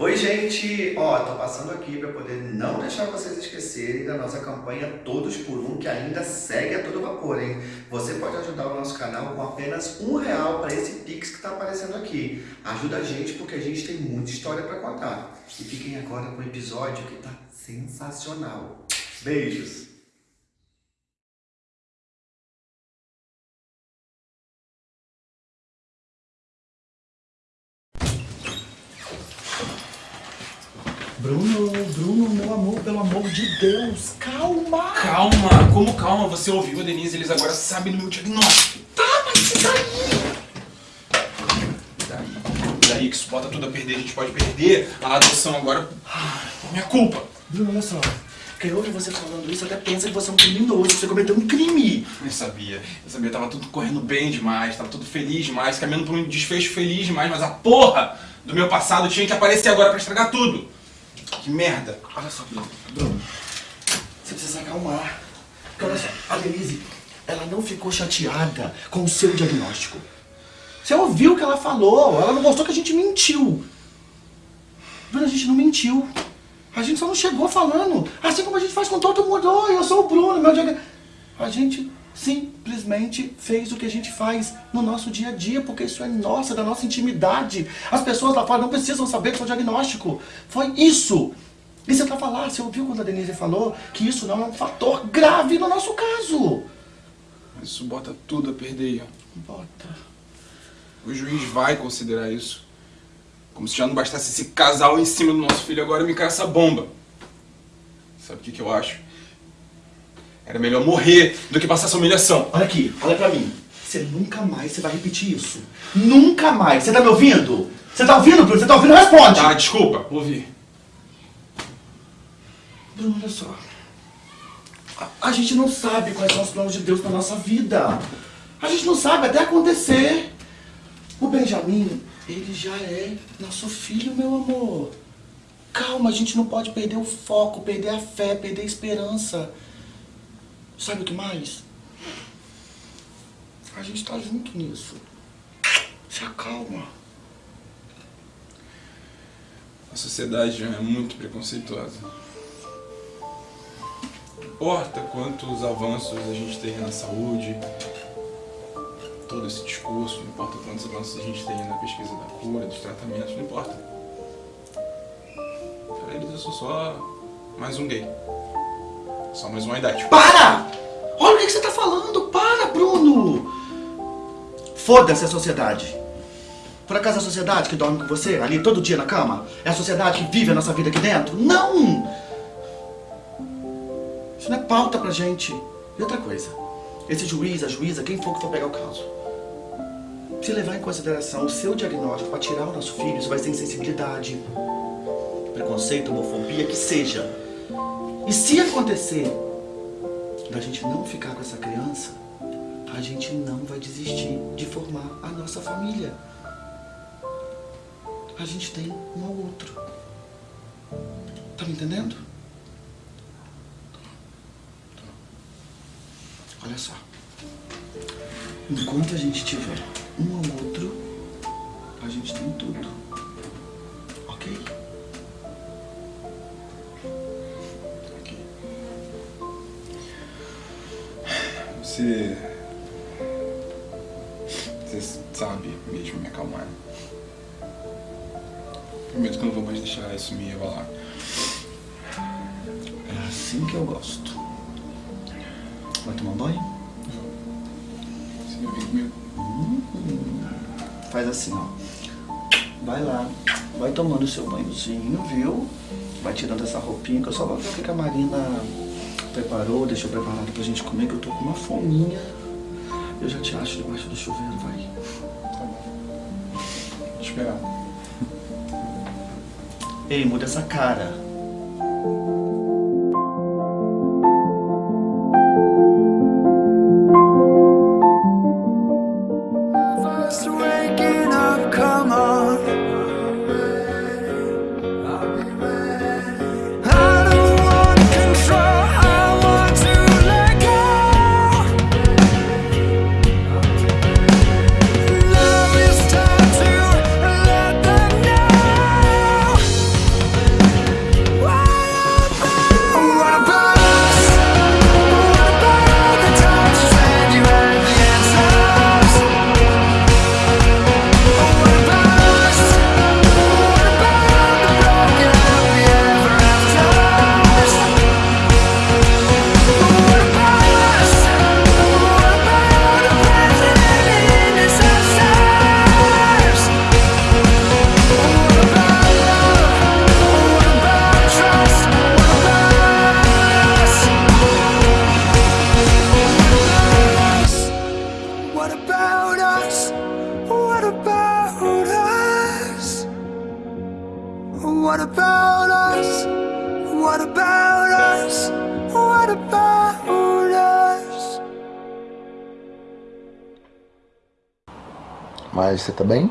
Oi gente, ó, tô passando aqui para poder não deixar vocês esquecerem da nossa campanha Todos por Um, que ainda segue a todo vapor, hein? Você pode ajudar o nosso canal com apenas um real para esse Pix que tá aparecendo aqui. Ajuda a gente porque a gente tem muita história para contar. E fiquem agora com o episódio que tá sensacional. Beijos! Bruno, Bruno, meu amor, pelo amor de Deus, calma! Calma, como calma? Você ouviu a Denise, eles agora sabem do meu diagnóstico. Tá, mas e daí? Daí, daí que isso bota tudo a perder, a gente pode perder a adoção agora minha culpa. Bruno, olha só. Quem ouve você falando isso até pensa que você é um criminoso, que você cometeu um crime. Eu sabia, eu sabia, tava tudo correndo bem demais, tava tudo feliz demais, caminhando por um desfecho feliz demais, mas a porra do meu passado tinha que aparecer agora pra estragar tudo. Que merda. Olha só, Bruno, você precisa acalmar. Porque olha só, a Denise, ela não ficou chateada com o seu diagnóstico. Você ouviu o que ela falou, ela não gostou que a gente mentiu. Bruno, a gente não mentiu. A gente só não chegou falando. Assim como a gente faz com todo mundo. Oi, eu sou o Bruno, meu diagnóstico. A gente simplesmente fez o que a gente faz no nosso dia a dia, porque isso é nossa, da nossa intimidade. As pessoas lá fora não precisam saber do seu diagnóstico. Foi isso. E você estava lá, você ouviu quando a Denise falou que isso não é um fator grave no nosso caso. Isso bota tudo a perder. Bota. O juiz vai considerar isso. Como se já não bastasse esse casal em cima do nosso filho, agora me cai essa bomba. Sabe o que, que eu acho? Era melhor morrer do que passar essa humilhação. Olha aqui, olha pra mim. Você nunca mais você vai repetir isso. Nunca mais. Você tá me ouvindo? Você tá ouvindo, Bruno? Você tá ouvindo? Responde. Tá, desculpa, ouvi. Bruno, olha só. A, a gente não sabe quais são os planos de Deus pra nossa vida. A gente não sabe até acontecer. O Benjamin, ele já é nosso filho, meu amor. Calma, a gente não pode perder o foco, perder a fé, perder a esperança. Sabe o que mais? A gente tá junto nisso. Se acalma. A sociedade é muito preconceituosa. Não importa quantos avanços a gente tem na saúde, todo esse discurso, não importa quantos avanços a gente tem na pesquisa da cura, dos tratamentos, não importa. Para eles eu sou só mais um gay. Só mais uma idade. Para! Olha o que você tá falando! Para, Bruno! Foda-se a sociedade. Por acaso a sociedade que dorme com você ali todo dia na cama? É a sociedade que vive a nossa vida aqui dentro? Não! Isso não é pauta pra gente. E outra coisa, esse juiz, a juíza, quem for que for pegar o caso, se levar em consideração o seu diagnóstico para tirar o nosso filho, isso vai ser insensibilidade, preconceito, homofobia, que seja. E se acontecer da gente não ficar com essa criança, a gente não vai desistir de formar a nossa família. A gente tem um ao outro. Tá me entendendo? Olha só. Enquanto a gente tiver um ao outro, a gente tem tudo. Ok? Você. Você sabe mesmo me acalmar. Prometo que eu não vou mais deixar isso me abalar. É assim que eu gosto. Vai tomar um banho? Você vir comigo? Faz assim, ó. Vai lá, vai tomando o seu banhozinho, viu? Vai tirando essa roupinha, que eu só vou ver o que a Marina preparou, deixou preparado pra gente comer, que eu tô com uma fominha. Eu já te acho debaixo do chuveiro, vai. Tá bom. Vou esperar. Ei, muda essa cara. Você tá bem?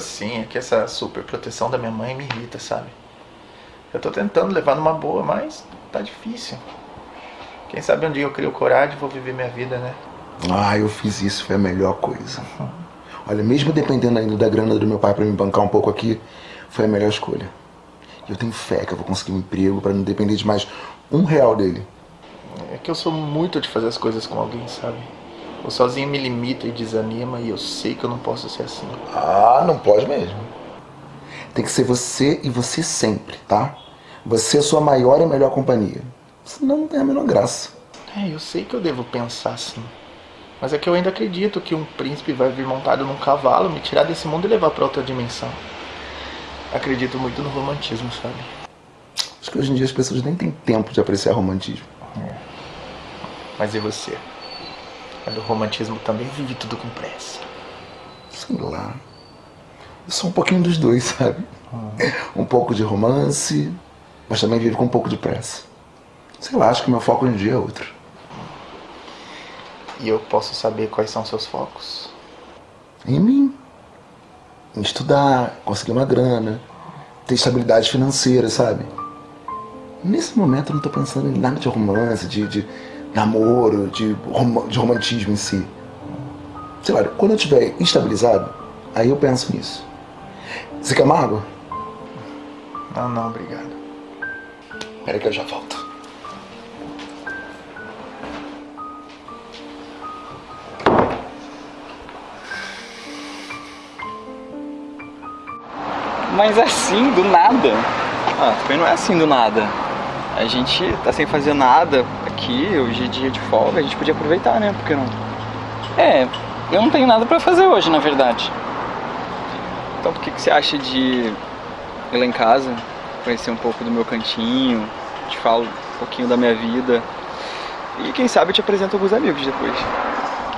Sim, é que essa super proteção da minha mãe me irrita, sabe? Eu tô tentando levar numa boa, mas tá difícil. Quem sabe um dia eu crio coragem e vou viver minha vida, né? Ah, eu fiz isso, foi a melhor coisa. Olha, mesmo dependendo ainda da grana do meu pai pra me bancar um pouco aqui, foi a melhor escolha. Eu tenho fé que eu vou conseguir um emprego pra não depender de mais um real dele. É que eu sou muito de fazer as coisas com alguém, sabe? Eu sozinho me limita e desanima e eu sei que eu não posso ser assim. Ah, não pode mesmo. Tem que ser você e você sempre, tá? Você é a sua maior e melhor companhia. Senão não tem a menor graça. É, eu sei que eu devo pensar assim. Mas é que eu ainda acredito que um príncipe vai vir montado num cavalo, me tirar desse mundo e levar pra outra dimensão. Acredito muito no romantismo, sabe? Acho que hoje em dia as pessoas nem têm tempo de apreciar romantismo. Mas e você? Mas o romantismo também vive tudo com pressa. Sei lá. Eu sou um pouquinho dos dois, sabe? Um pouco de romance, mas também vivo com um pouco de pressa. Sei lá, acho que meu foco hoje em dia é outro. E eu posso saber quais são seus focos? Em mim. Em estudar, conseguir uma grana, ter estabilidade financeira, sabe? Nesse momento eu não tô pensando em nada de romance, de, de namoro, de, rom- de romantismo em si. Sei lá, quando eu estiver estabilizado, aí eu penso nisso. Você quer uma água? Não, não, obrigado. Pera que eu já volto. Mas assim, do nada. Ah, também não é assim do nada. A gente tá sem fazer nada aqui, hoje é dia de folga, a gente podia aproveitar, né? Por que não? É, eu não tenho nada pra fazer hoje, na verdade. Então por que, que você acha de ir lá em casa, conhecer um pouco do meu cantinho, te falo um pouquinho da minha vida e quem sabe eu te apresento alguns amigos depois.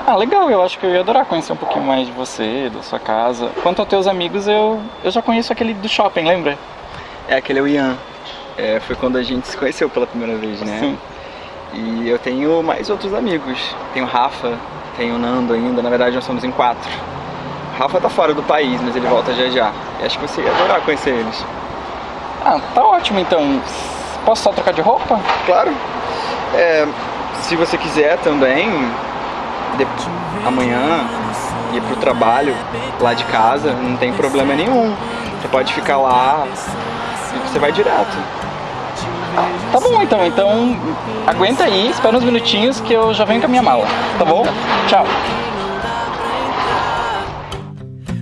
Ah, legal, eu acho que eu ia adorar conhecer um pouquinho mais de você, da sua casa. Quanto aos teus amigos, eu, eu já conheço aquele do shopping, lembra? É, aquele é o Ian. É, foi quando a gente se conheceu pela primeira vez, né? Sim. E eu tenho mais outros amigos. Tenho o Rafa, tenho o Nando ainda, na verdade nós somos em quatro. O Rafa tá fora do país, mas ele volta já já. E acho que você ia adorar conhecer eles. Ah, tá ótimo então. Posso só trocar de roupa? Claro. É, se você quiser também, de- amanhã ir pro trabalho lá de casa, não tem problema nenhum. Você pode ficar lá e você vai direto. Tá bom então, então aguenta aí, espera uns minutinhos que eu já venho com a minha mala, tá bom? Tchau.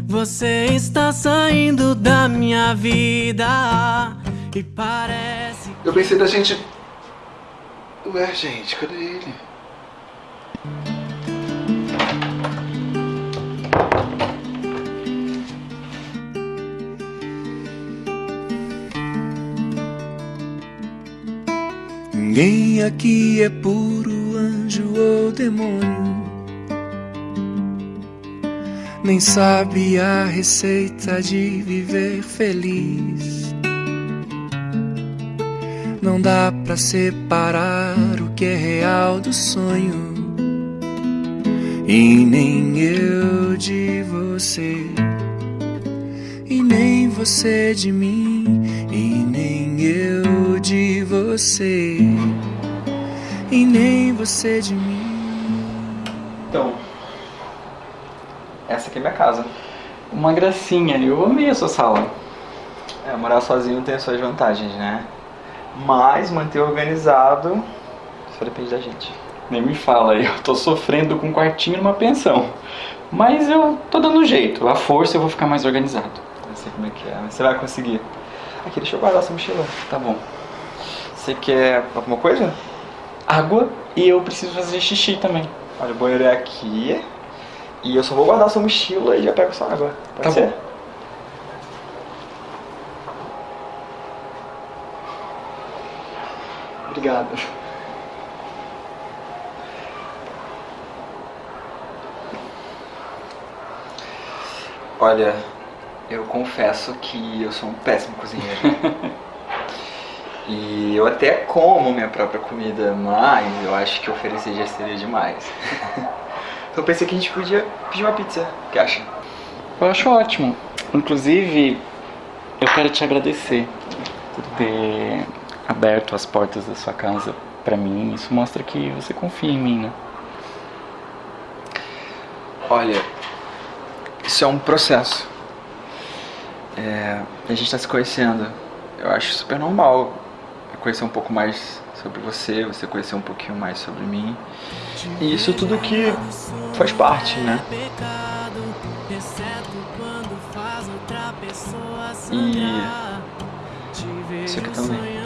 Você está saindo da minha vida e parece Eu pensei da gente. Ué, gente, cadê ele? Ninguém aqui é puro anjo ou demônio. Nem sabe a receita de viver feliz. Não dá pra separar o que é real do sonho. E nem eu de você. E nem você de mim. E nem eu de você. E nem você de mim. Então, essa aqui é minha casa. Uma gracinha, eu amei a sua sala. É, morar sozinho tem as suas vantagens, né? Mas manter organizado só depende da gente. Nem me fala, eu tô sofrendo com um quartinho numa pensão. Mas eu tô dando jeito, a força eu vou ficar mais organizado. Não sei como é que é, mas você vai conseguir. Aqui, deixa eu guardar essa mochila. Tá bom. Você quer alguma coisa? Água e eu preciso fazer xixi também. Olha, o banheiro é aqui. E eu só vou guardar sua mochila e já pego sua água. Pode Tá ser? bom. Obrigado. Olha, eu confesso que eu sou um péssimo cozinheiro. e eu até como minha própria comida, mas eu acho que oferecer já seria demais. então eu pensei que a gente podia pedir uma pizza. O que acha? Eu acho ótimo. Inclusive, eu quero te agradecer por ter aberto as portas da sua casa pra mim. Isso mostra que você confia em mim, né? Olha, isso é um processo. É, a gente tá se conhecendo. Eu acho super normal conhecer um pouco mais sobre você, você conhecer um pouquinho mais sobre mim. E isso tudo que faz parte, né? E isso aqui também.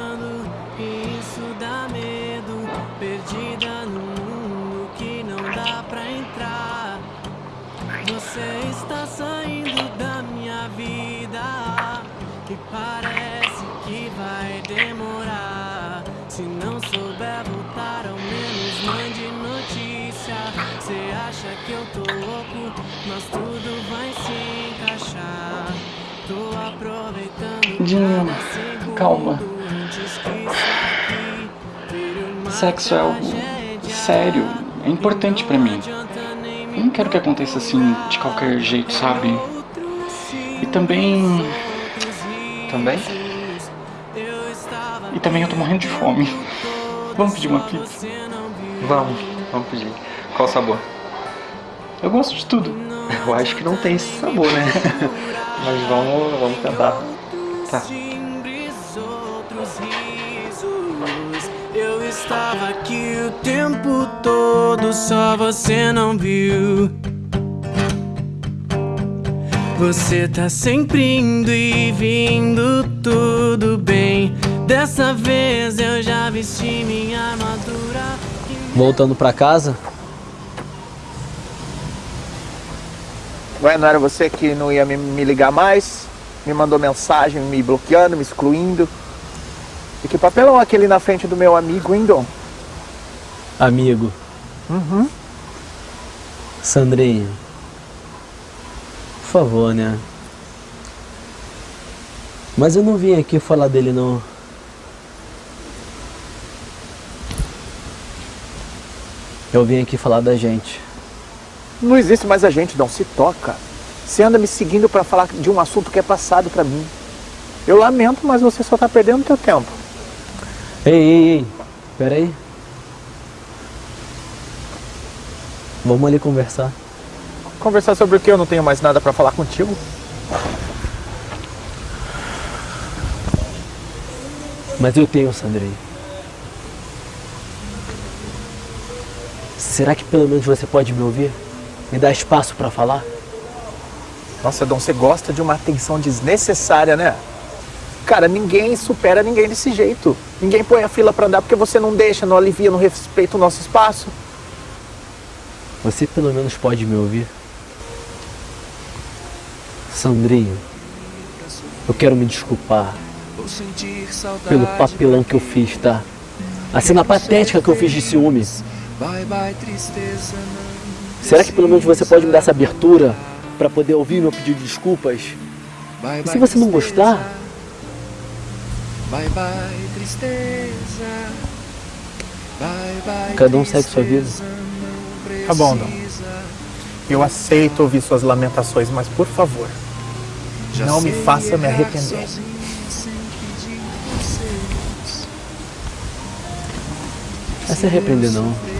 Isso dá medo, perdida no mundo que não dá pra entrar. Você está saindo da minha vida e parece que eu tô louco, mas tudo vai se encaixar. Tô aproveitando calma. Sexo é algo sério, é importante pra mim. Eu não quero que aconteça assim de qualquer jeito, sabe? E também. Também? E também eu tô morrendo de fome. Vamos pedir uma pizza? Vamos, vamos pedir. Qual sabor? Eu gosto de tudo. Eu acho que não tem esse sabor, né? Mas vamos, vamos tentar. Tá. timbres, outros risos. Eu estava aqui o tempo todo, só você não viu. Você tá sempre indo e vindo, tudo bem. Dessa vez eu já vesti minha armadura. Voltando pra casa, Ué, não era você que não ia me, me ligar mais? Me mandou mensagem me bloqueando, me excluindo. E que papelão aquele na frente do meu amigo, hein, Dom? amigo. Uhum. Sandrinha. Por favor, né? Mas eu não vim aqui falar dele não. Eu vim aqui falar da gente. Não existe mais a gente, Dom. Se toca. Você anda me seguindo pra falar de um assunto que é passado pra mim. Eu lamento, mas você só tá perdendo teu tempo. Ei, ei, ei. Pera aí. Vamos ali conversar. Conversar sobre o que? Eu não tenho mais nada pra falar contigo. Mas eu tenho, Sandrinha. Será que pelo menos você pode me ouvir? Me dar espaço pra falar? Nossa, Dom, você gosta de uma atenção desnecessária, né? Cara, ninguém supera ninguém desse jeito. Ninguém põe a fila pra andar porque você não deixa, não alivia, não respeita o nosso espaço. Você pelo menos pode me ouvir? Sandrinho, eu quero me desculpar Vou sentir saudade. pelo papelão que eu fiz, tá? A cena patética que eu fiz de ciúme. Bye bye tristeza. não Será que pelo menos você pode me dar essa abertura pra poder ouvir meu pedido de desculpas? Bye, E se você não gostar, Bye bye tristeza. Bye bye. Cada um segue sua vida. não Tá bom, Dom. Eu aceito ouvir suas lamentações, mas por favor, Já não me faça me arrepender. vai se arrepender não.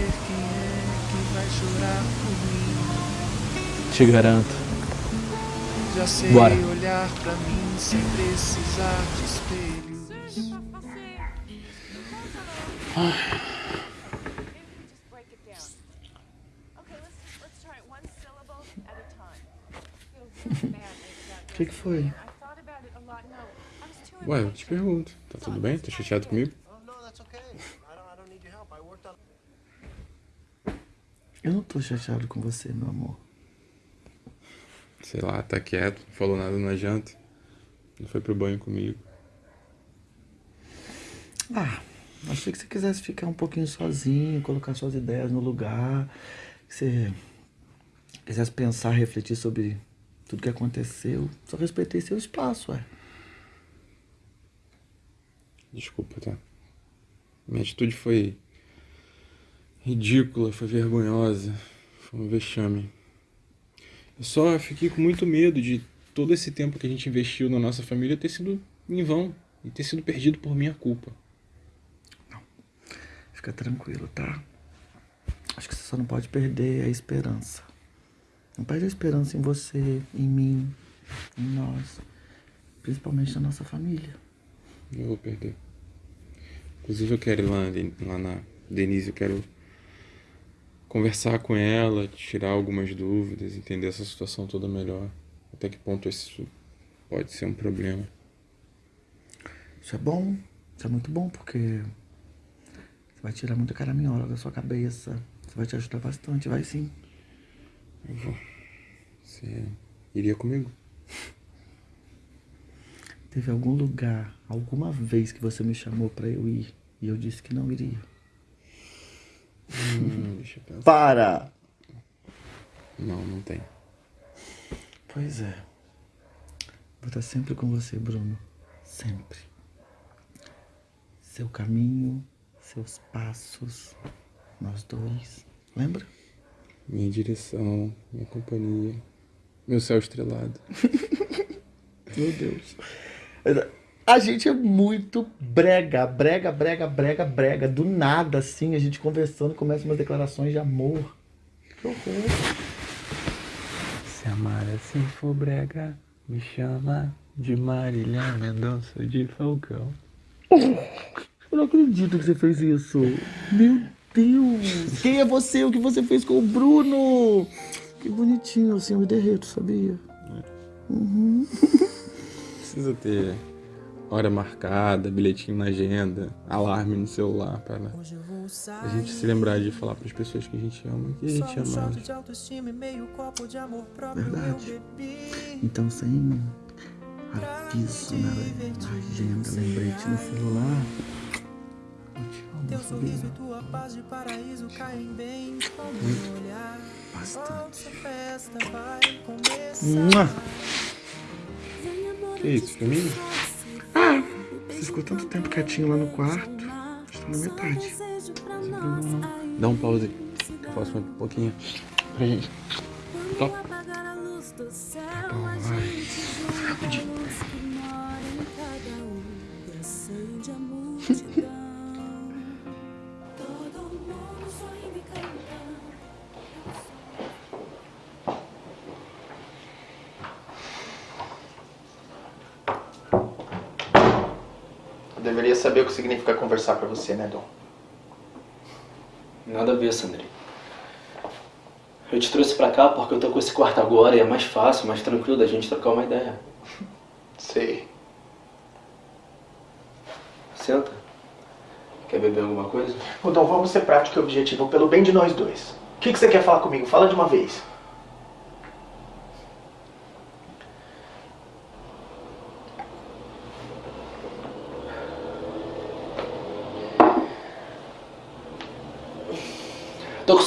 Te garanto. Já sei Bora. olhar pra mim sem precisar de espelhos. O que, que foi? Ué, eu te pergunto. Tá tudo bem? Tá chateado comigo? Eu não tô chateado com você, meu amor. Sei lá, tá quieto, não falou nada na janta. Não foi pro banho comigo. Ah, achei que você quisesse ficar um pouquinho sozinho, colocar suas ideias no lugar. Que você quisesse pensar, refletir sobre tudo que aconteceu. Só respeitei seu espaço, ué. Desculpa, tá? Minha atitude foi ridícula, foi vergonhosa, foi um vexame. Eu só fiquei com muito medo de todo esse tempo que a gente investiu na nossa família ter sido em vão e ter sido perdido por minha culpa. Fica tranquilo, tá? Acho que você só não pode perder a esperança. Não perde a esperança em você, em mim, em nós. Principalmente na nossa família. Eu vou perder. Inclusive eu quero ir lá, lá na Denise, eu quero conversar com ela, tirar algumas dúvidas, entender essa situação toda melhor. Até que ponto isso pode ser um problema. Isso é bom. Isso é muito bom, porque você vai tirar muita caraminhola da sua cabeça. Isso vai te ajudar bastante, vai sim. Eu vou. Você iria comigo? Teve algum lugar, alguma vez que você me chamou pra eu ir e eu disse que não iria? Hum, deixa eu pensar. Para! Não, não tem. Pois é. Vou estar sempre com você, Bruno. Sempre. Seu caminho, seus passos, nós dois. Lembra? Minha direção, minha companhia, meu céu estrelado. Meu Deus. A gente é muito brega, brega, brega, brega, brega. Do nada, assim, a gente conversando, começa umas declarações de amor. Que horror. Se amar assim for brega, me chama de Marília Mendonça de Falcão. Eu não acredito que você fez isso. Meu Deus. Quem é você? O que você fez com o Bruno? Que bonitinho, assim, eu me derreto, sabia? Uhum. Precisa ter hora marcada, bilhetinho na agenda, alarme no celular para a gente se lembrar de falar para as pessoas que a gente ama que a gente ama. Verdade. Então, sem aviso na, na agenda, lembrete no celular. Eu te amo, sabia? Bastante. Mua! Que isso, pra mim? Ah, você ficou tanto tempo quietinho lá no quarto. Está na metade. Dá um pause. Eu faço um pouquinho pra gente. Top. Tá bom, vai. Rapidinho. deveria saber o que significa conversar pra você, né, Dom? Nada a ver, Sandri. Eu te trouxe pra cá porque eu tô com esse quarto agora e é mais fácil, mais tranquilo da gente trocar uma ideia. Sei. Senta. Quer beber alguma coisa? Ô, Dom, vamos ser prático e objetivo pelo bem de nós dois. O que, que você quer falar comigo? Fala de uma vez.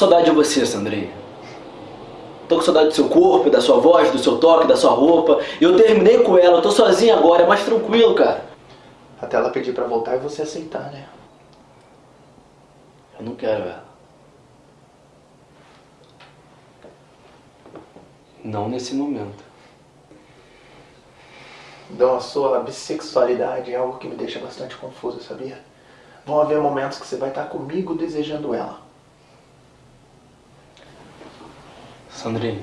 Saudade de você, Sandrinha. Tô com saudade do seu corpo, da sua voz, do seu toque, da sua roupa. Eu terminei com ela, tô sozinho agora, é mais tranquilo, cara. Até ela pedir pra voltar e você aceitar, né? Eu não quero ela. Não nesse momento. Dom, a sua bissexualidade é algo que me deixa bastante confuso, sabia? Vão haver momentos que você vai estar comigo desejando ela. Sandrinho.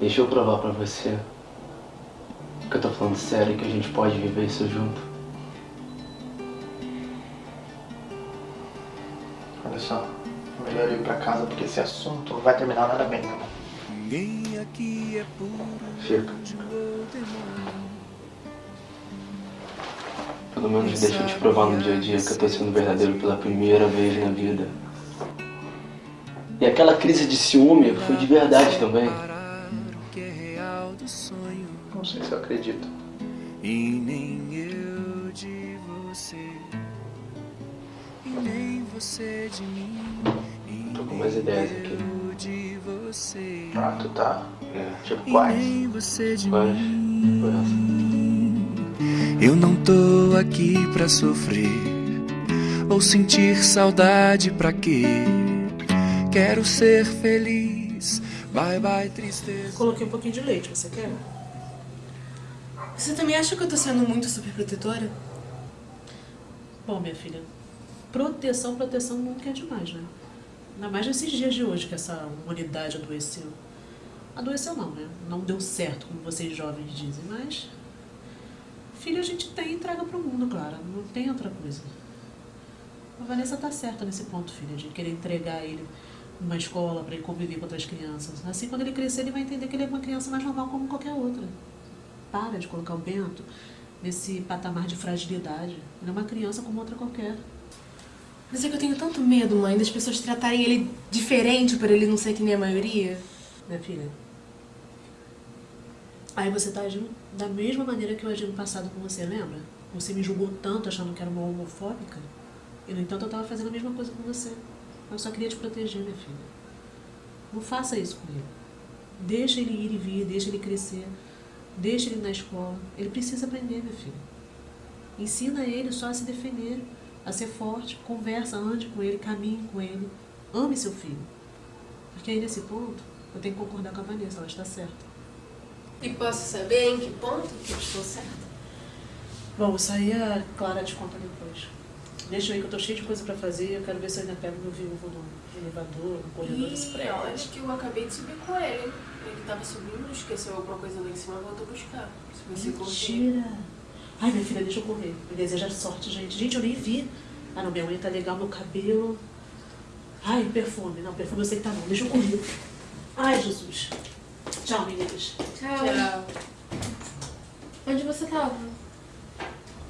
Deixa eu provar pra você que eu tô falando sério e que a gente pode viver isso junto. Olha só, é melhor ir pra casa porque esse assunto não vai terminar nada bem, tá bom? Fica. Pelo menos deixa eu te provar no dia a dia que eu tô sendo verdadeiro pela primeira vez na vida. E aquela crise de ciúme foi de verdade também. Não sei se eu acredito. E nem eu de você, e nem você de mim, Tô com umas ideias aqui. de você. Ah, tu tá? É. Tipo E quais? nem você de Quais? mim. Quais? Eu não tô aqui pra sofrer ou sentir saudade pra quê? Quero ser feliz. Bye bye tristeza. Coloquei um pouquinho de leite, você quer? Você também acha que eu tô sendo muito superprotetora? Bom, minha filha, proteção, proteção nunca é demais, né? Ainda mais nesses dias de hoje que essa humanidade adoeceu. Adoeceu não, né? Não deu certo, como vocês jovens dizem, mas... Filho a gente tem e entrega pro mundo, Clara. Não tem outra coisa. A Vanessa tá certa nesse ponto, filha, de querer entregar ele numa escola para ele conviver com outras crianças. Assim, quando ele crescer, ele vai entender que ele é uma criança mais normal como qualquer outra. Para de colocar o Bento nesse patamar de fragilidade. Ele é uma criança como outra qualquer. Mas é que eu tenho tanto medo, mãe, das pessoas tratarem ele diferente por ele não ser que nem a maioria. Minha filha. Aí você tá agindo da mesma maneira que eu agi no passado com você, lembra? Você me julgou tanto achando que era uma homofóbica. E, no entanto, eu tava fazendo a mesma coisa com você. Eu só queria te proteger, minha filha. Não faça isso com ele. Deixa ele ir e vir, deixa ele crescer. Deixa ele na escola. Ele precisa aprender, minha filha. Ensina ele só a se defender, a ser forte. Conversa, ande com ele, caminhe com ele. Ame seu filho. Porque aí, nesse ponto, eu tenho que concordar com a Vanessa, ela está certa. E posso saber em que ponto que eu estou certa? Bom, isso aí a Clara te conta depois. Deixa eu ir que eu tô cheia de coisa pra fazer. Eu quero ver se eu ainda pego meu viúvo no elevador, no corredor desse prédio. eu acho que eu acabei de subir com ele. Ele tava subindo, esqueceu alguma coisa lá em cima, voltou buscar. Se você. Mentira. Ai, minha filha, deixa eu correr. Me deseja sorte, gente. Gente, eu nem vi. Ah, não, minha unha tá legal, meu cabelo. Ai, perfume. Não, perfume eu sei que tá bom. Deixa eu correr. Ai, Jesus. Tchau, meninas. Tchau. Onde você tava?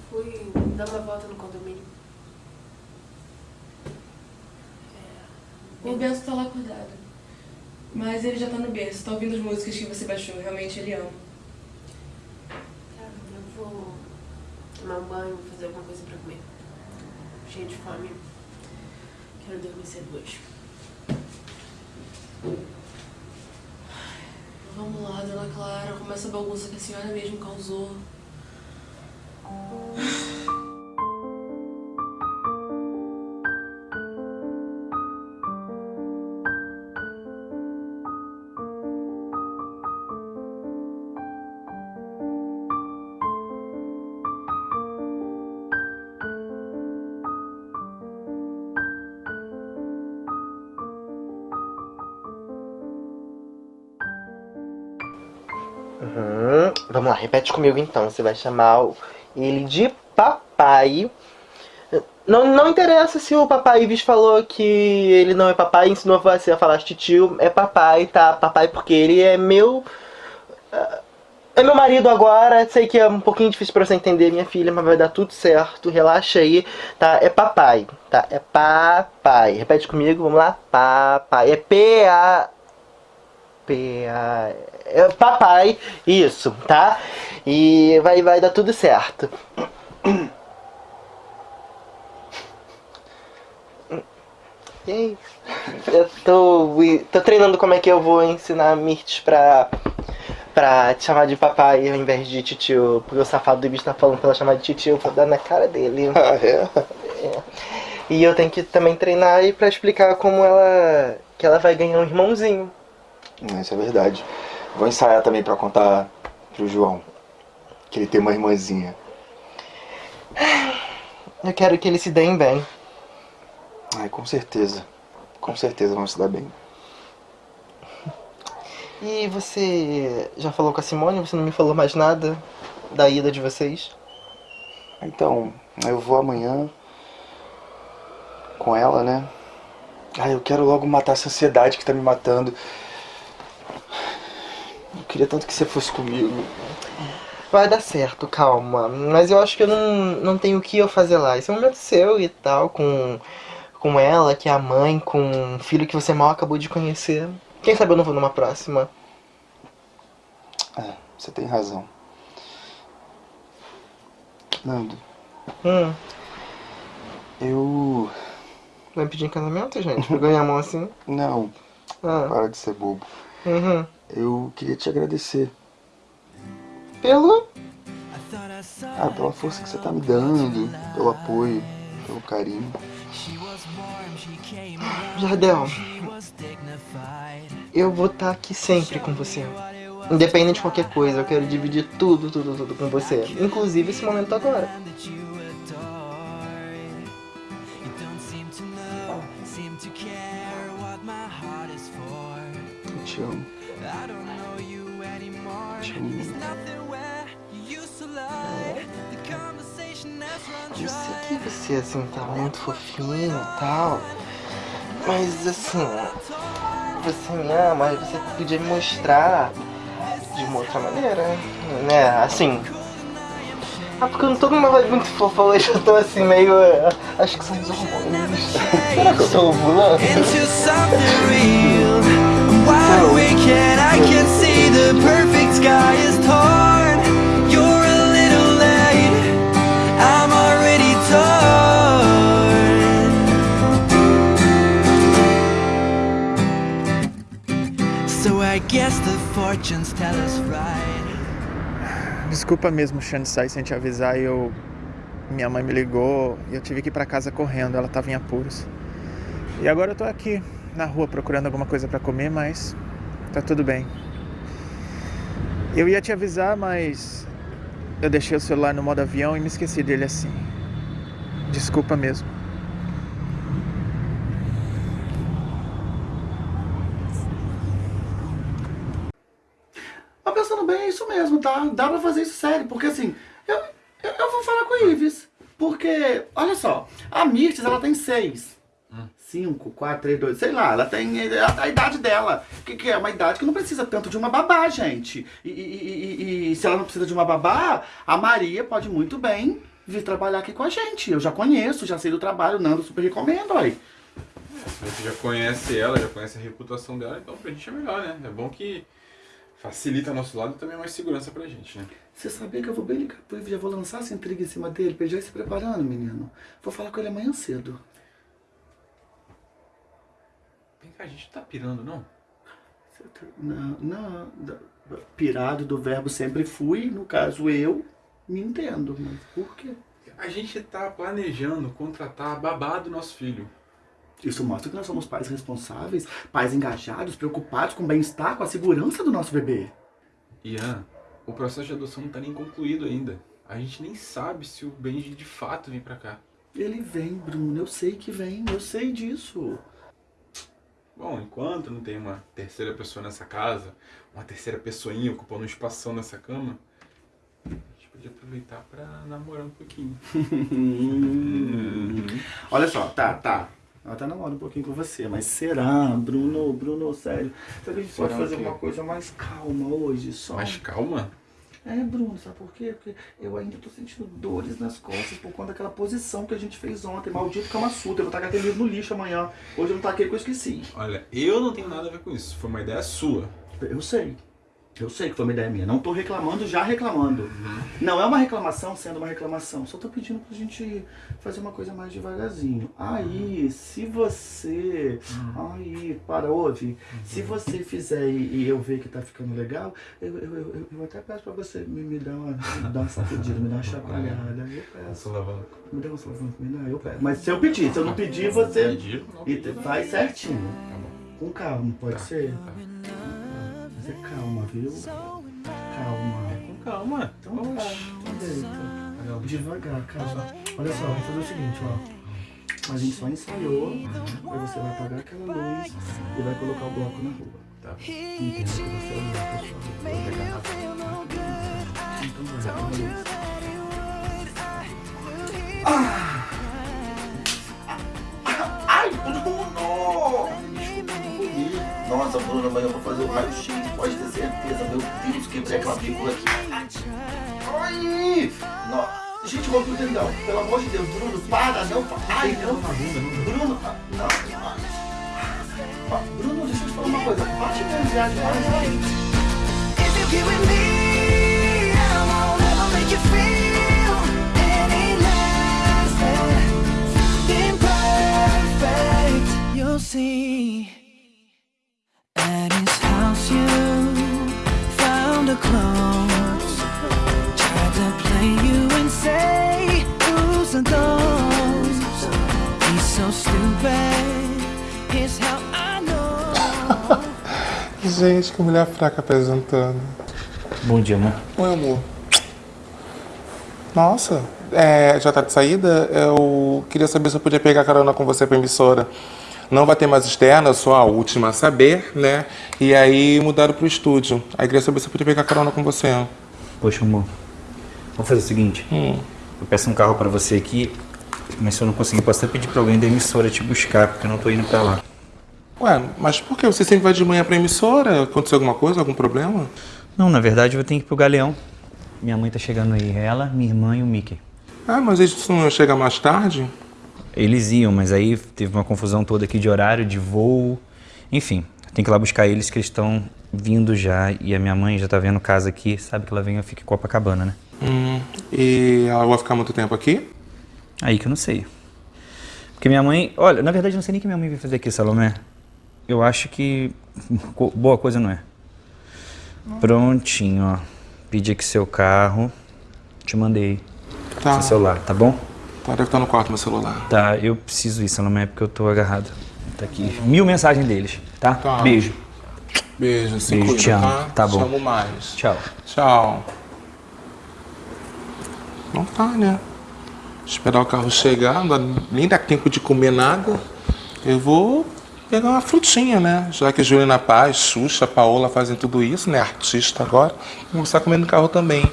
Fui dar uma volta no condomínio. O Bento tá lá acordado. Mas ele já tá no berço, tá ouvindo as músicas que você baixou. Realmente ele ama. Tá, eu vou tomar um banho, vou fazer alguma coisa pra comer. Cheia de fome. Quero dormir cedo hoje. Vamos lá, dona Clara. Começa a bagunça que a senhora mesmo causou. Vamos lá, repete comigo então. Você vai chamar ele de papai. Não, não interessa se o papai Ives falou que ele não é papai, ensinou você a falar titio, é papai, tá? Papai porque ele é meu. É meu marido agora, sei que é um pouquinho difícil pra você entender, minha filha, mas vai dar tudo certo, relaxa aí, tá? É papai, tá? É papai. Repete comigo, vamos lá? Papai. É P-A. É papai, isso, tá? E vai, vai dar tudo certo. Eu tô, tô treinando como é que eu vou ensinar a Mirtes pra, pra te chamar de papai ao invés de titio. Porque o safado do bicho tá falando pra ela chamar de titio, eu vou dar na cara dele. Ah, é? É. E eu tenho que também treinar aí pra explicar como ela. que ela vai ganhar um irmãozinho. Isso é verdade. Vou ensaiar também pra contar pro João que ele tem uma irmãzinha. Eu quero que eles se deem bem. Ai, com certeza. Com certeza vão se dar bem. E você já falou com a Simone? Você não me falou mais nada da ida de vocês? Então, eu vou amanhã com ela, né? Ai, eu quero logo matar essa ansiedade que tá me matando. Eu queria tanto que você fosse comigo. Vai dar certo, calma. Mas eu acho que eu não, não tenho o que eu fazer lá. Esse é um momento seu e tal, com, com ela, que é a mãe, com um filho que você mal acabou de conhecer. Quem sabe eu não vou numa próxima. É, você tem razão. Nando, Hum, eu. Vai pedir em casamento, gente? Pra ganhar a mão assim? Não. Ah. Para de ser bobo. Uhum. Eu queria te agradecer. Pelo? Ah, pela força que você tá me dando, pelo apoio, pelo carinho. Jardel, eu vou estar aqui sempre com você. Independente de qualquer coisa, eu quero dividir tudo, tudo, tudo com você. Inclusive esse momento agora. Te amo. Eu sei que você, assim, tá muito fofinho e tal. Mas, assim, você me ama, mas você podia me mostrar de uma outra maneira, né? Assim... Ah, porque eu não tô numa vibe muito fofa hoje, eu tô assim, meio... eh, Acho que são os hormônios. Será que eu tô ovulando? Desculpa mesmo, sair sem te avisar. Eu. Minha mãe me ligou e eu tive que ir pra casa correndo, ela tava em apuros. E agora eu tô aqui na rua procurando alguma coisa pra comer, mas tá tudo bem. Eu ia te avisar, mas eu deixei o celular no modo avião e me esqueci dele assim. Desculpa mesmo. Mas pensando bem, é isso mesmo, tá? Dá pra fazer isso sério, porque assim, eu, eu, eu vou falar com o Ives. Porque, olha só, a Mirtes, ela tem seis. Cinco, quatro, três, dois, sei lá, ela tem a, a idade dela, que, que é uma idade que não precisa tanto de uma babá, gente. E, e- e- e- se ela não precisa de uma babá, a Maria pode muito bem vir trabalhar aqui com a gente. Eu já conheço, já sei do trabalho, Nando super recomendo, aí. A gente já conhece ela, já conhece a reputação dela, então pra gente é melhor, né? É bom que facilita nosso lado e também é mais segurança pra gente, né? Você sabia que eu vou bem ligar pro Ives, já vou lançar essa intriga em cima dele, pra ele já ir se preparando, menino. Vou falar com ele amanhã cedo. Vem cá, a gente tá pirando, não? Não, não, pirado do verbo sempre fui, no caso eu, me entendo, mas por quê? A gente tá planejando contratar a babá do nosso filho. Isso mostra que nós somos pais responsáveis, pais engajados, preocupados com o bem-estar, com a segurança do nosso bebê. Ian, o processo de adoção não tá nem concluído ainda. A gente nem sabe se o Benji de fato vem pra cá. Ele vem, Bruno, eu sei que vem, eu sei disso. Bom, enquanto não tem uma terceira pessoa nessa casa, uma terceira pessoinha ocupando um espação nessa cama, a gente podia aproveitar pra namorar um pouquinho. Olha só, tá, tá. Eu até namoro um pouquinho com você, mas será, Bruno, Bruno, sério? Será que a gente Será pode fazer o quê? uma coisa mais calma hoje, só? Mais calma? É, Bruno, sabe por quê? Porque eu ainda tô sentindo dores nas costas por conta daquela posição que a gente fez ontem. Maldito Kama Sutra. Eu vou tacar aquele livro no lixo amanhã. Hoje eu não taquei porque eu esqueci. Olha, eu não tenho nada a ver com isso. Foi uma ideia sua. Eu sei. Eu sei que foi uma ideia minha. Não tô reclamando, já reclamando. Não é uma reclamação sendo uma reclamação. Só tô pedindo pra gente fazer uma coisa mais devagarzinho. Aí, se você. Aí, para, ouve. Se você fizer e, e eu ver que tá ficando legal, eu, eu, eu, eu- até peço pra você me, me dar uma, dar uma sacudida, me dar uma chacoalhada. Eu peço. Me dá uma solavanco, me dá, eu peço. Mas se eu pedir, se eu não pedir, você. Pedir, não E vai. certinho. Tá bom. Com calma, pode Tá, ser? tá. É calma, viu? Calma. Com calma. Então deita. Devagar, calma. Olha só, vamos fazer o seguinte, ó. A gente só ensaiou, aí você vai apagar aquela luz e vai colocar o bloco na rua. Tá. Entendo que você é pessoal. Vou pegar na Então vai. Ah! Nossa, Bruno, amanhã eu vou fazer o raio-x, pode ter certeza. Meu Deus, quebrei aquela figura aqui. Ai! No- Gente, vou pro tendão. Pelo amor de Deus, Bruno, para, não. Ai, não. Bruno, ah, não. Ah, ah, Bruno, deixa eu te falar uma coisa. Bate minha viagem If you Gente, que mulher fraca apresentando. Bom dia, amor. Oi, amor. Nossa, é, já tá de saída? Eu queria saber se eu podia pegar carona com você pra emissora. Não vai ter mais externa, sou a última a saber, né? E aí mudaram pro estúdio. Aí queria saber se eu podia pegar carona com você. Poxa, amor. Vamos fazer o seguinte. Hum. Eu peço um carro pra você aqui, mas se eu não conseguir, posso até pedir pra alguém da emissora te buscar, porque eu não tô indo pra lá. Ué, mas por que? Você sempre vai de manhã pra emissora? Aconteceu alguma coisa, algum problema? Não, na verdade eu tenho que ir pro Galeão. Minha mãe tá chegando aí. Ela, minha irmã e o Mickey. Ah, mas eles não iam chegar mais tarde? Eles iam, mas aí teve uma confusão toda aqui de horário, de voo. Enfim, tenho que ir lá buscar eles que eles estão vindo já. E a minha mãe já tá vendo casa aqui, sabe que ela vem e fica em Copacabana, né? Hum, e ela vai ficar muito tempo aqui? Aí que eu não sei. Porque minha mãe. Olha, na verdade eu não sei nem o que minha mãe vai fazer aqui, Salomé. Eu acho que. boa coisa não é. Prontinho, ó. Pedi aqui seu carro. Te mandei. Tá. Seu celular, tá bom? Tá, deve estar no quarto meu celular. Tá, eu preciso ir, Salomé, porque eu tô agarrado. Tá aqui. Mil mensagens deles, tá? Tá. Beijo. Beijo, se Beijo, cuida, te amo. tá? Tá bom. Te amo mais. Tchau. Tchau. Não tá, né? Esperar o carro chegar, não dá- nem dá tempo de comer nada. Eu vou pegar uma frutinha, né? Já que Juliana Paz, Xuxa, Paola fazem tudo isso, né? Artista agora. Vou começar comer no carro também.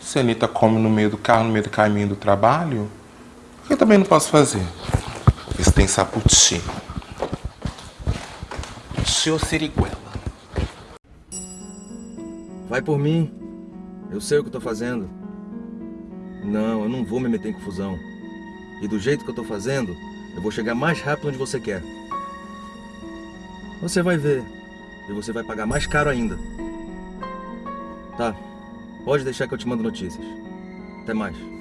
Se a Anitta come no meio do carro, no meio do caminho do trabalho, eu também não posso fazer? Se tem saputi. Tio Siriguela. Vai por mim. Eu sei o que eu tô fazendo. Não, eu não vou me meter em confusão. E do jeito que eu tô fazendo, eu vou chegar mais rápido onde você quer. Você vai ver. E você vai pagar mais caro ainda. Tá. Pode deixar que eu te mando notícias. Até mais.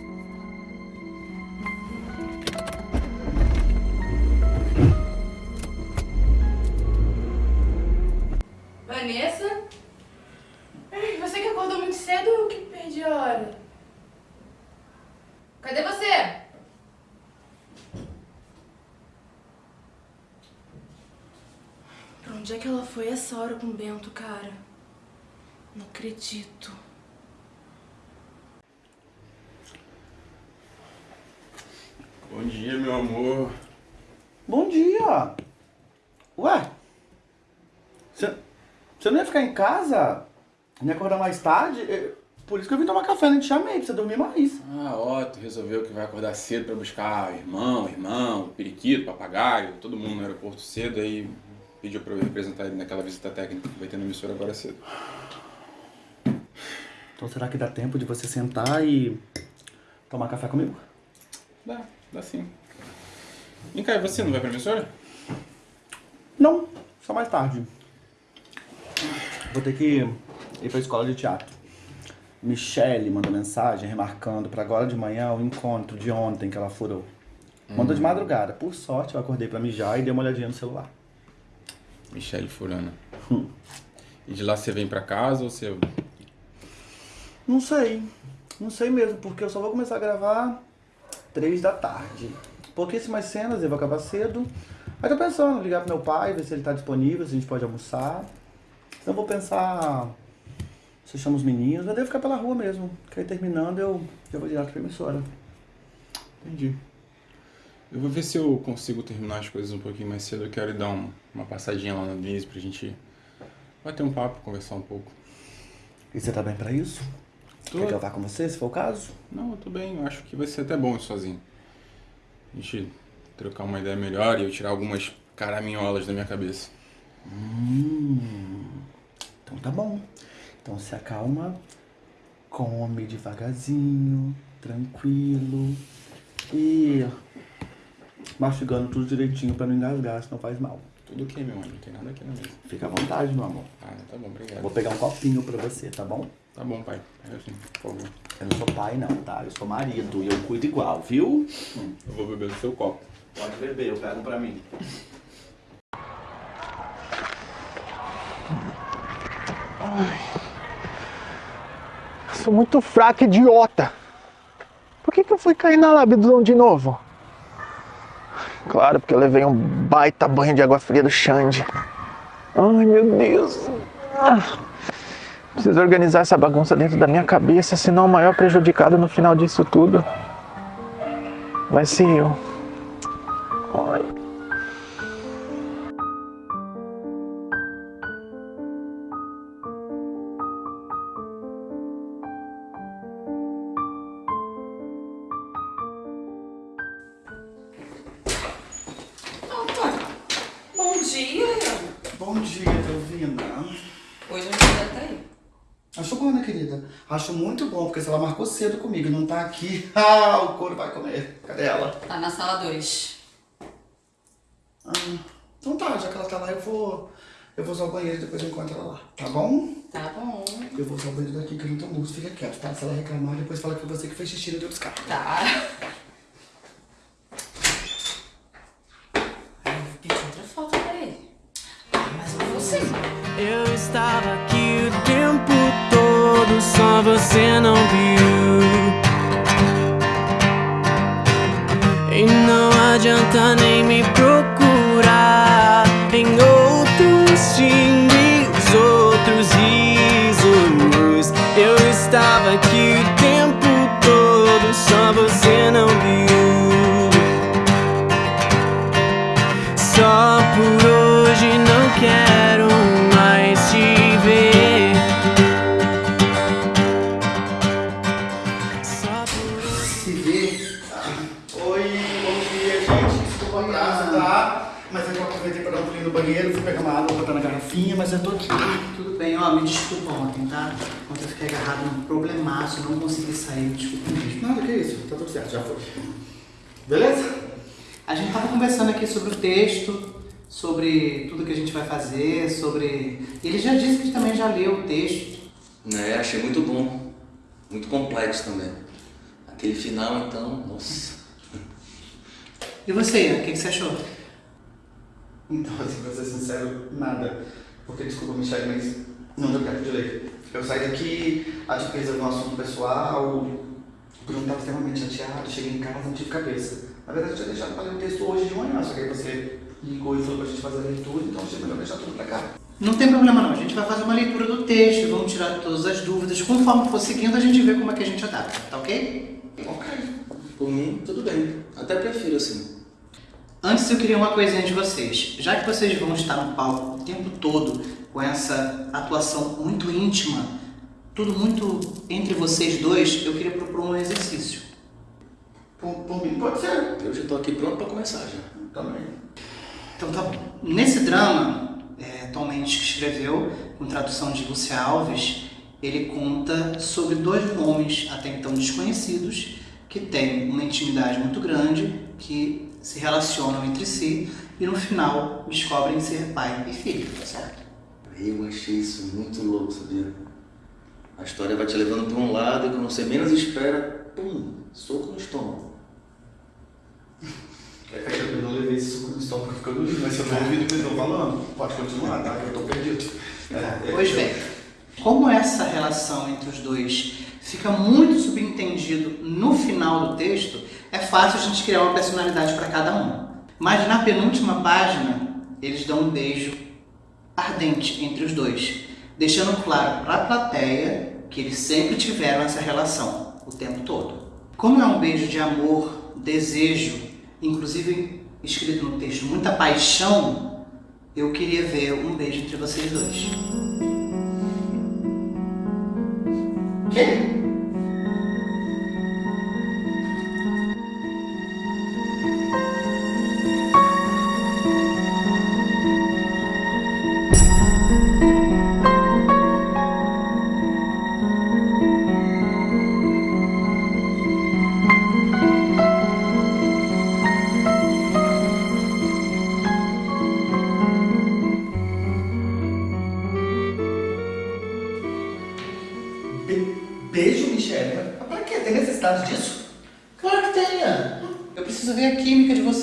Cara? Não acredito. Bom dia, meu amor. Bom dia! Ué? Você não ia ficar em casa? Não ia acordar mais tarde? É, Por isso que eu vim tomar café, não te chamei, pra você dormir mais. Ah, ó, tu resolveu que vai acordar cedo pra buscar irmão, irmão, periquito, papagaio, todo mundo no aeroporto cedo, aí pediu pra eu representar ele naquela visita técnica que vai ter na emissora agora cedo. Então será que dá tempo de você sentar e tomar café comigo? Dá, dá sim. Vem cá, e você não vai pra emissora? Não, só mais tarde. Vou ter que ir pra escola de teatro. Michelle mandou mensagem remarcando pra agora de manhã o encontro de ontem que ela furou. Mandou de Hum. madrugada. Por sorte, eu acordei pra mijar e dei uma olhadinha no celular. Michele Furana. E de lá você vem pra casa ou você. Não sei. Não sei mesmo, porque eu só vou começar a gravar três da tarde. Pouquíssimas cenas, eu vou acabar cedo. Aí tô pensando, ligar pro meu pai, ver se ele tá disponível, se a gente pode almoçar. Então vou pensar se eu chamo os meninos, mas devo ficar pela rua mesmo. Que aí terminando eu já vou direto pra emissora. Entendi. Eu vou ver se eu consigo terminar as coisas um pouquinho mais cedo. Eu quero ir dar um- uma passadinha lá na Denise pra gente bater um papo, conversar um pouco. E você tá bem pra isso? Tô. Quer que eu vá com você, se for o caso? Não, eu tô bem. Eu acho que vai ser até bom sozinho. A gente trocar uma ideia melhor e eu tirar algumas caraminholas da minha cabeça. Hum, então tá bom. Então se acalma, come devagarzinho, tranquilo e mastigando tudo direitinho pra não engasgar, senão faz mal. Tudo ok, meu amor. Não tem nada aqui na mesa. Fica à vontade, meu amor. Ah, tá bom, obrigado. Vou pegar um copinho pra você, tá bom? Tá bom, pai. É assim, por favor. Eu não sou pai não, tá? Eu sou marido e eu cuido igual, viu? Eu vou beber do seu copo. Pode beber, eu pego pra mim. Sou muito fraco, idiota. Por que, que eu fui cair na labidão de novo? Claro, porque eu levei um baita banho de água fria do Xande. Ai, meu Deus. Ah, preciso organizar essa bagunça dentro da minha cabeça, senão o maior prejudicado no final disso tudo vai ser eu. Bom dia, Delvina. Hoje a mulher tá aí. Acho bom, né, querida? Acho muito bom, porque se ela marcou cedo comigo e não tá aqui, ah, o couro vai comer. Cadê ela? Tá na sala 2. Ah, então tá, já que ela tá lá, eu vou, eu vou usar o banheiro e depois eu encontro ela lá, tá bom? Tá bom. Eu vou usar o banheiro daqui que eu não tô muito, fica quieto, tá? Se ela reclamar, depois fala que foi você que fez xixi no teu buscar. Tá. Mas que eu aproveitei pra dar um pulinho no banheiro, fui pegar uma água, botar na garrafinha, mas eu tô aqui. Tudo bem, ó, me desculpa ontem, tá? Ontem eu fiquei agarrado num problemaço, não consegui sair, me desculpa mesmo. Nada, que isso, tá tudo certo, já foi. Beleza? A gente tava conversando aqui sobre o texto, sobre tudo que a gente vai fazer, sobre... Ele já disse que também já leu o texto. É, achei muito bom. Muito complexo também. Aquele final, então, nossa. E você, Ian, o que você achou? Então, assim, pra ser sincero, nada. Porque, desculpa, Michelle, mas não deu tempo de ler. Eu saí daqui, a defesa de um assunto pessoal, o Bruno estava extremamente chateado, cheguei em casa, não tive cabeça. Na verdade, eu tinha deixado pra ler o texto hoje de manhã, só que aí você ligou e falou pra gente fazer a leitura, então achei melhor deixar tudo pra cá. Não tem problema não, a gente vai fazer uma leitura do texto, vamos tirar todas as dúvidas, conforme for seguindo a gente vê como é que a gente adapta, tá ok? Ok. Por mim, tudo bem. Até prefiro assim. Antes eu queria uma coisinha de vocês. Já que vocês vão estar no palco o tempo todo com essa atuação muito íntima, tudo muito entre vocês dois, eu queria propor um exercício. Por, por mim, pode ser. Eu já tô aqui pronto pra começar já. Também. Então tá bom. Nesse drama, é, Tom Mendes que escreveu, com tradução de Lúcia Alves, ele conta sobre dois homens até então desconhecidos que têm uma intimidade muito grande, que se relacionam entre si e no final descobrem ser pai e filho, tá certo? Eu achei isso muito louco, sabia? A história vai te levando pra um lado e quando você menos espera, pum, soco no estômago. É que eu não levei esse suco no estômago ficando lindo, mas se eu não ouvi do que eu tô falando, pode continuar, tá? Eu tô perdido. É, Pois bem, como essa relação entre os dois fica muito subentendido no final do texto, é fácil a gente criar uma personalidade para cada um. Mas na penúltima página, eles dão um beijo ardente entre os dois, deixando claro para a plateia que eles sempre tiveram essa relação o tempo todo. Como é um beijo de amor, desejo, inclusive escrito no texto, muita paixão, eu queria ver um beijo entre vocês dois.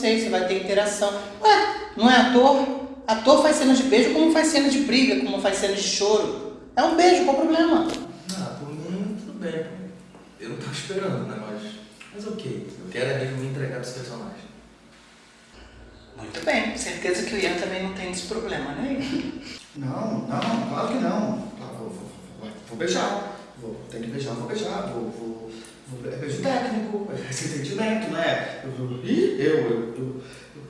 Vocês, se vai ter interação. Ué, não é ator? Ator faz cenas de beijo como faz cenas de briga, como faz cenas de choro. É um beijo, qual o problema? Ah, por mim, tudo bem. tava esperando, né? Mas, mas ok, eu quero é mesmo me entregar pros personagens. Muito bem, certeza que o Ian também não tem esse problema, né? Não, não, claro que não. Vou, vou, vou, vou beijar. Vou, tem que beijar, vou beijar. Vou, vou, é beijo técnico, é esse entendimento, né? Eu, eu, ih, eu, eu, eu,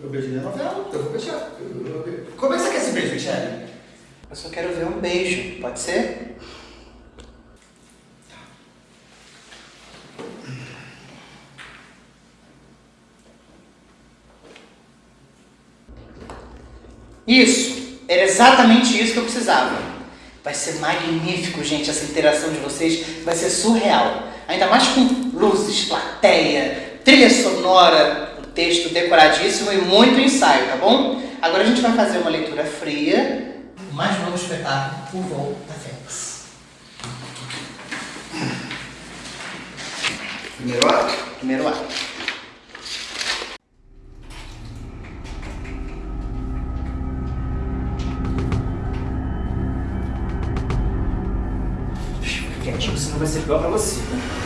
eu beijei na novela, eu vou beijar. Eu, eu, eu, como é que você quer esse beijo, Michelle? Eu só quero ver um beijo, pode ser? Isso! Era exatamente isso que eu precisava. Vai ser magnífico, gente, essa interação de vocês vai ser surreal. Ainda mais com luzes, plateia, trilha sonora, o texto decoradíssimo e muito ensaio, tá bom? Agora a gente vai fazer uma leitura fria, o mais novo espetáculo, O Voo da Fênix. Primeiro ato? Primeiro ato. Quietinho, senão vai ser pior pra você. né?